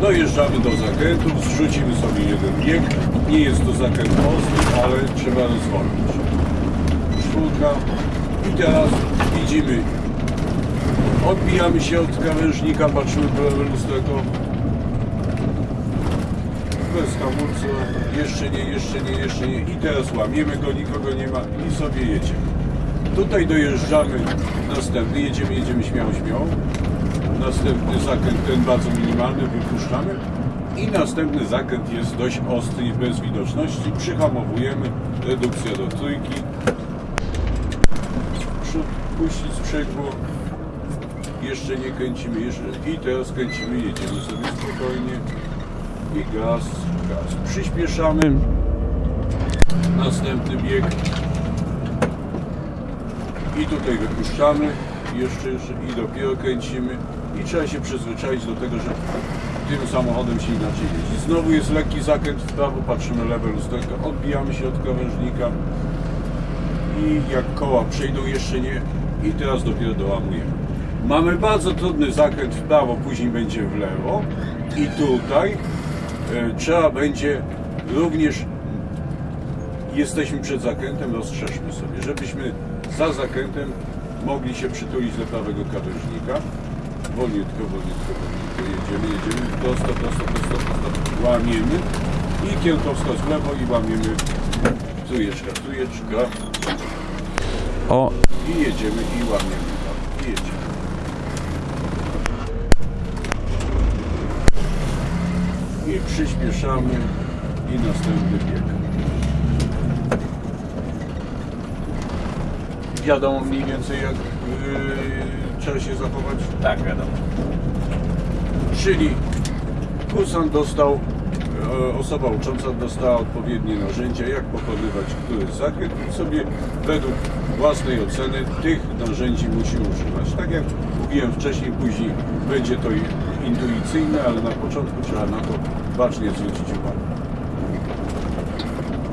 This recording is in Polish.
Dojeżdżamy do zakrętu, zrzucimy sobie jeden bieg. Nie jest to zakręt ostry, ale trzeba rozwolnić. Czwórka. I teraz widzimy. Odbijamy się od krawężnika, patrzymy po lewe lusterko. Bez hamulca. Jeszcze nie, jeszcze nie, jeszcze nie. I teraz łamiemy go, nikogo nie ma i sobie jedziemy. Tutaj dojeżdżamy następny, jedziemy, jedziemy śmiało, śmiało. Następny zakręt, ten bardzo minimalny, wypuszczamy. I następny zakręt jest dość ostry i bez widoczności. Przyhamowujemy, redukcja do trójki. Przód puścić sprzęgło. Jeszcze nie kręcimy, jeszcze. I teraz kręcimy, jedziemy sobie spokojnie. I gaz, gaz. Przyspieszamy. Następny bieg. I tutaj wypuszczamy, jeszcze, jeszcze i dopiero kręcimy i trzeba się przyzwyczaić do tego, że tym samochodem się inaczej jeździ. Znowu jest lekki zakręt w prawo, patrzymy lewe lusterko, odbijamy się od krawężnika i jak koła przejdą jeszcze nie i teraz dopiero dołamujemy. Mamy bardzo trudny zakręt w prawo, później będzie w lewo i tutaj e, trzeba będzie również jesteśmy przed zakrętem, rozszerzmy sobie, żebyśmy za zakrętem mogli się przytulić do prawego krawężnika. Wolniutko, wolniutko, wolniutko jedziemy, jedziemy, prosto, prosto, prosto, prosto, łamiemy i kierunkowskaz w lewo i łamiemy trójeczka, trójeczka. O! I jedziemy i łamiemy i jedziemy. I przyspieszamy i następny bieg. Wiadomo mniej więcej jak yy, trzeba się zachować. Tak, wiadomo. Czyli kursant dostał, e, osoba ucząca dostała odpowiednie narzędzia, jak pokonywać który zakręt i sobie według własnej oceny tych narzędzi musi używać. Tak jak mówiłem wcześniej, później będzie to intuicyjne, ale na początku trzeba na to bacznie zwrócić uwagę.